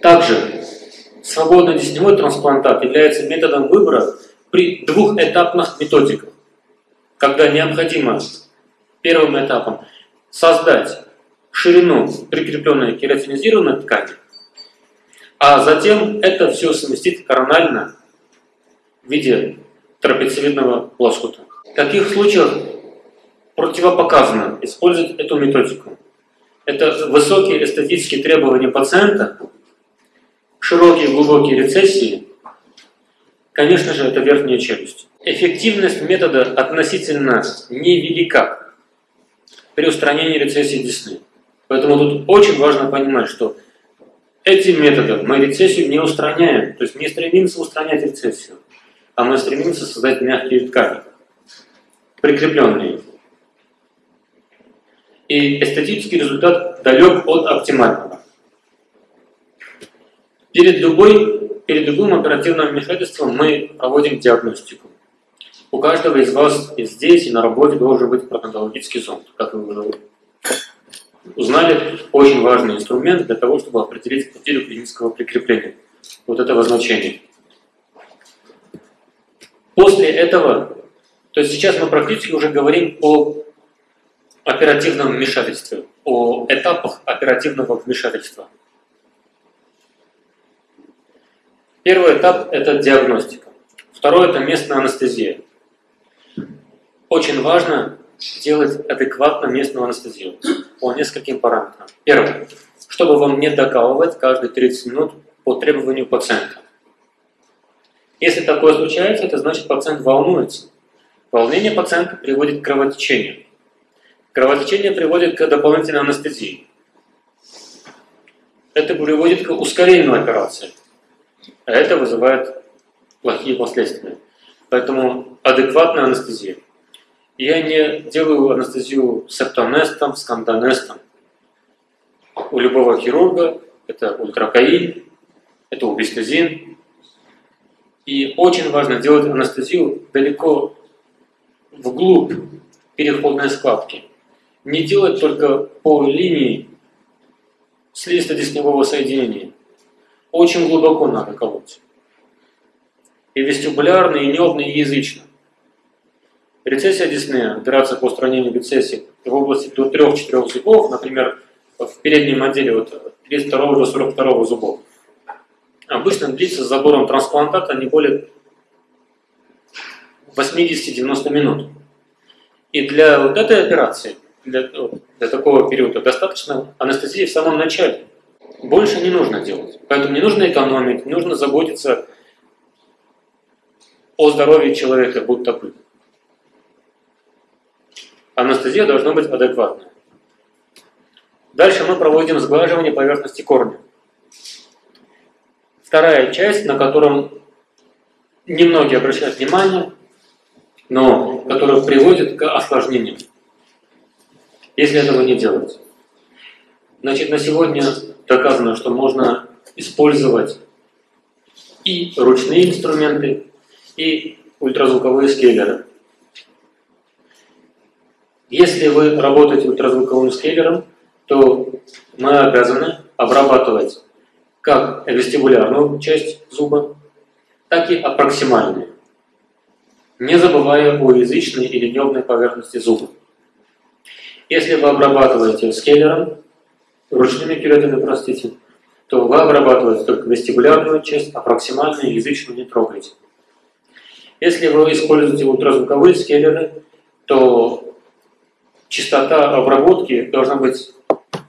Также свободный десневой трансплантат является методом выбора при двухэтапных методиках, когда необходимо первым этапом создать ширину прикрепленной кератинизированной ткани, а затем это все совместить коронально в виде трапециевидного лоскута. В таких случаях противопоказано использовать эту методику. Это высокие эстетические требования пациента, широкие глубокие рецессии, конечно же, это верхняя челюсть. Эффективность метода относительно невелика при устранении рецессии десны. Поэтому тут очень важно понимать, что этим методом мы рецессию не устраняем, то есть не стремимся устранять рецессию, а мы стремимся создать мягкие ткани, прикрепленные. И эстетический результат далек от оптимального. Перед, любой, перед любым оперативным вмешательством мы проводим диагностику. У каждого из вас и здесь, и на работе должен быть протонтологический зонд, как вы уже узнали, очень важный инструмент для того, чтобы определить потерю клинического прикрепления вот этого значения. После этого, то есть сейчас мы практически уже говорим о оперативном вмешательстве, о этапах оперативного вмешательства. Первый этап – это диагностика. Второй – это местная анестезия. Очень важно делать адекватно местную анестезию по нескольким параметрам. Первое. Чтобы вам не докалывать каждые 30 минут по требованию пациента. Если такое случается, это значит пациент волнуется. Волнение пациента приводит к кровотечению. Кровотечение приводит к дополнительной анестезии. Это приводит к ускорению операции. А это вызывает плохие последствия. Поэтому адекватная анестезия. Я не делаю анестезию септонестом, скандонестом. У любого хирурга это ультракаин, это убистезин. И очень важно делать анестезию далеко вглубь переходной складки. Не делать только по линии слизисто-десневого соединения. Очень глубоко надо колоть. И вестибулярно, и небно, и язычно. Рецессия десны, операция по устранению рецессии в области до 3-4 зубов, например, в переднем отделе от 32 до 42 зубов, обычно длится с забором трансплантата не более 80-90 минут. И для вот этой операции, для, для такого периода, достаточно анестезии в самом начале. Больше не нужно делать. Поэтому не нужно экономить, не нужно заботиться о здоровье человека, будто бы анестезия должна быть адекватной. Дальше мы проводим сглаживание поверхности корня. Вторая часть, на котором немногие обращают внимание, но которая приводит к осложнениям, если этого не делать. Значит, на сегодня доказано, что можно использовать и ручные инструменты, и ультразвуковые скейлеры. Если вы работаете ультразвуковым скейлером, то мы обязаны обрабатывать как вестибулярную часть зуба, так и аппроксимальную, не забывая о язычной или небной поверхности зуба. Если вы обрабатываете скейлером, ручными кератинами, простите, то вы обрабатываете только вестибулярную часть, а проксимальную язычную не трогаете. Если вы используете ультразвуковые скейлеры, то частота обработки должна быть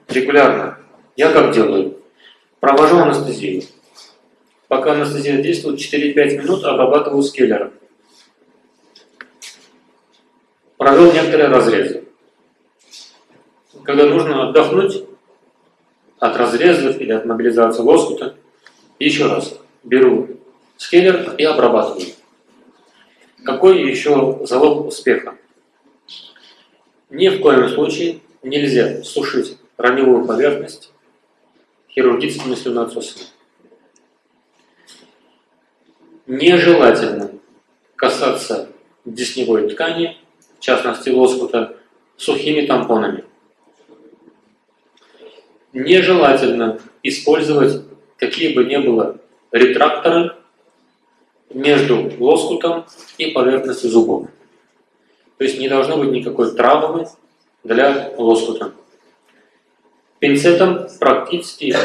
регулярна. Я как делаю? Провожу анестезию. Пока анестезия действует, 4-5 минут обрабатываю скеллером. Провел некоторые разрезы. Когда нужно отдохнуть от разрезов или от мобилизации лоскута, еще раз беру скеллер и обрабатываю. Какой еще залог успеха? Ни в коем случае нельзя сушить раневую поверхность хирургическими слюноотсосами. Нежелательно касаться десневой ткани, в частности лоскута, сухими тампонами. Нежелательно использовать какие бы ни было ретракторы между лоскутом и поверхностью зубов. То есть не должно быть никакой травмы для лоскута. Пинцетом практически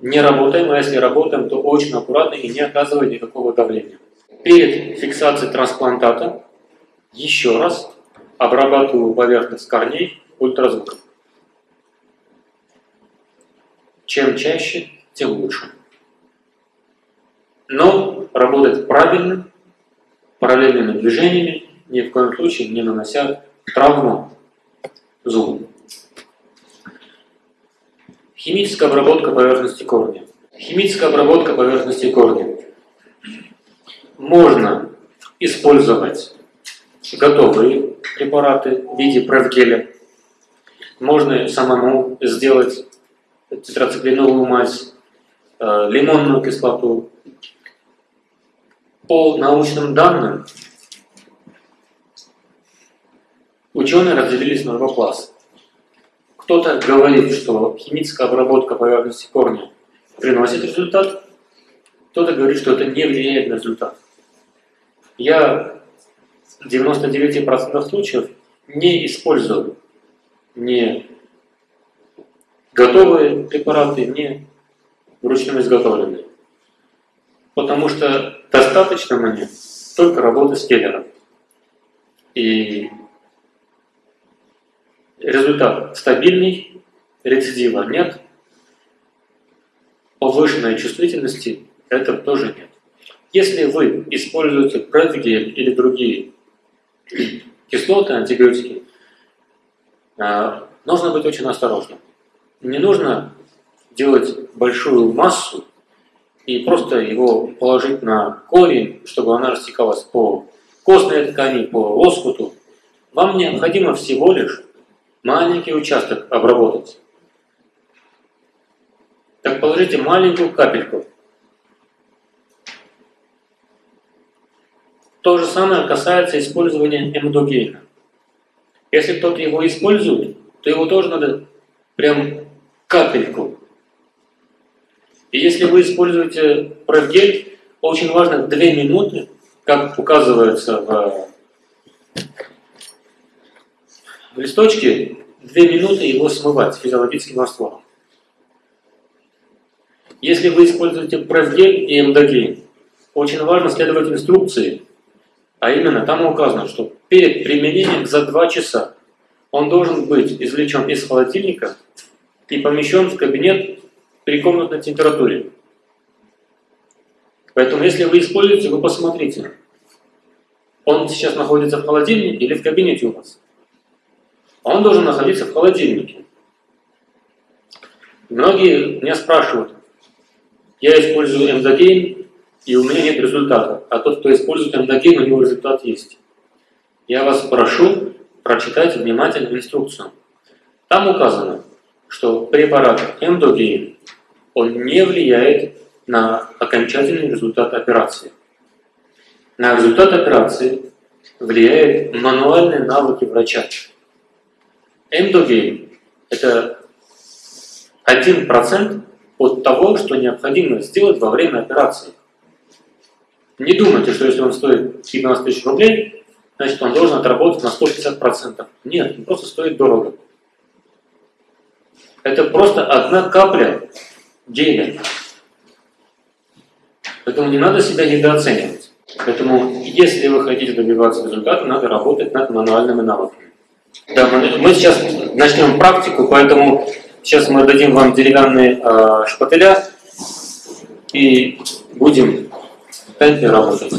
не работаем, а если работаем, то очень аккуратно и не оказывая никакого давления. Перед фиксацией трансплантата еще раз обрабатываю поверхность корней ультразвуком. Чем чаще, тем лучше. Но работать правильно, параллельными движениями, ни в коем случае не нанося травму зубу. Химическая обработка поверхности корня. Химическая обработка поверхности корня. Можно использовать готовые препараты в виде превгеля. Можно самому сделать тетрациклиновую мазь, э, лимонную кислоту. По научным данным, ученые разделились на два класса. Кто-то говорит, что химическая обработка поверхности корня приносит результат, кто-то говорит, что это не влияет на результат. Я в 99% случаев не использую ни готовые препараты, ни вручную изготовленные. Потому что достаточно мне только работы с келлером. И результат стабильный, рецидива нет, повышенной чувствительности это тоже нет. Если вы используете предгель или другие кислоты, антибиотики, а, нужно быть очень осторожным. Не нужно делать большую массу и просто его положить на корень, чтобы она растекалась по костной ткани, по лоскуту. Вам необходимо всего лишь маленький участок обработать. Так положите маленькую капельку. То же самое касается использования эмдогейна. Если кто-то его использует, то его тоже надо прям капельку. И если вы используете провгель, очень важно 2 минуты, как указывается в в листочке 2 минуты его смывать физиологическим раствором. Если вы используете превгель и эмдогель, очень важно следовать инструкции, а именно там указано, что перед применением за 2 часа он должен быть извлечен из холодильника и помещен в кабинет при комнатной температуре. Поэтому если вы используете, вы посмотрите, он сейчас находится в холодильнике или в кабинете у вас он должен находиться в холодильнике. Многие меня спрашивают, я использую эндогейн, и у меня нет результата, а тот, кто использует эндогейн, у него результат есть. Я вас прошу прочитать внимательно инструкцию. Там указано, что препарат эндогейн, он не влияет на окончательный результат операции. На результат операции влияют мануальные навыки врача. Эндогейн – это 1% от того, что необходимо сделать во время операции. Не думайте, что если он стоит 17 тысяч рублей, значит он должен отработать на 150%. Нет, он просто стоит дорого. Это просто одна капля геля. Поэтому не надо себя недооценивать. Поэтому, если вы хотите добиваться результата, надо работать над мануальными навыками. Да, мы, сейчас начнем практику, поэтому сейчас мы дадим вам деревянные э, шпателя и будем темпе работать.